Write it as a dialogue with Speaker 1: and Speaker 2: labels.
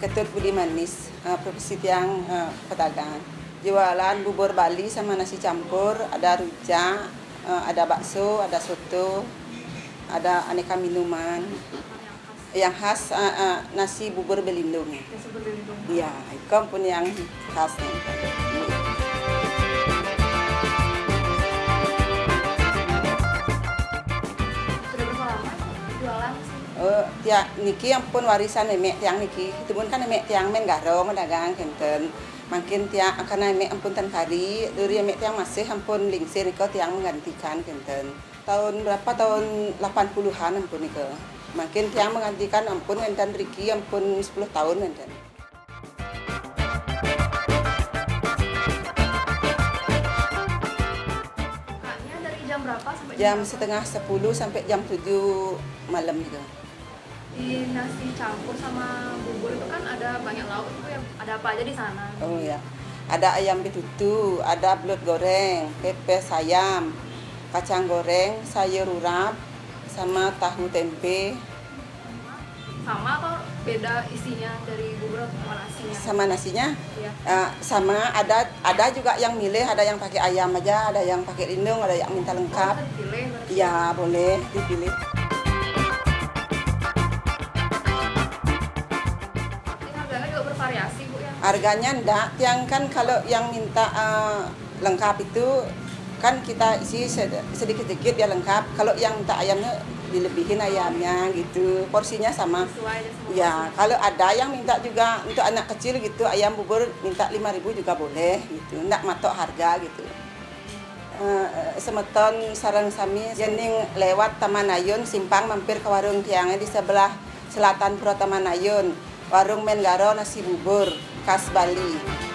Speaker 1: Ketut Budi Manis, uh, profesi tiang uh, pedagang. Jualan bubur Bali sama nasi campur, ada rujak, uh, ada bakso, ada soto, ada aneka minuman. Yang khas uh, uh, nasi bubur belindung.
Speaker 2: Nasi berlindung.
Speaker 1: Iya, itu pun yang khas.
Speaker 2: Sih?
Speaker 1: Oh, tiang niki ampun warisan nenek tiang niki. Itu pun kan nenek tiang men garong dagang kenten. Makin tiang akan nenek ampun tan kari, dari nenek tiang masih ampun lingsir iko tiang menggantikan kenten. Tahun berapa tahun 80-an ampun iko. Makin tiang menggantikan ampun kenten Riki ampun 10 tahun kenten.
Speaker 2: Jam
Speaker 1: setengah 10 sampai jam 7 malam gitu.
Speaker 2: Di nasi campur sama bubur itu kan ada banyak lauk itu ya. Ada apa aja di sana?
Speaker 1: Oh ya. Ada ayam betutu, ada belut goreng, pepes ayam, kacang goreng, sayur urap, sama tahu tempe,
Speaker 2: Sama atau beda isinya dari bubur sama nasinya?
Speaker 1: sama nasinya.
Speaker 2: Iya.
Speaker 1: Eh, sama ada ada juga yang milih, ada yang pakai ayam aja, ada yang pakai lindung, ada yang minta
Speaker 2: Oh,
Speaker 1: lengkap.
Speaker 2: bisa dipilih.
Speaker 1: Ya boleh dipilih.
Speaker 2: Bervariasi bu ya.
Speaker 1: Harganya ndak, yang kan kalau yang minta eh, lengkap itu kan kita isi sed- sedikit-sedikit ya lengkap. Kalau yang minta ayamnya dilebihin ayamnya gitu. Porsinya sama.
Speaker 2: Sesuai semua.
Speaker 1: Ya, kalau ada yang minta juga untuk anak kecil gitu, ayam bubur minta 5.000 juga boleh gitu. Ndak matok harga gitu. Eh, semeton sarang sami jening lewat Taman Ayun simpang mampir ke warung tiangnya di sebelah selatan Pura Taman Ayun. Warung Menggaro nasi bubur khas Bali.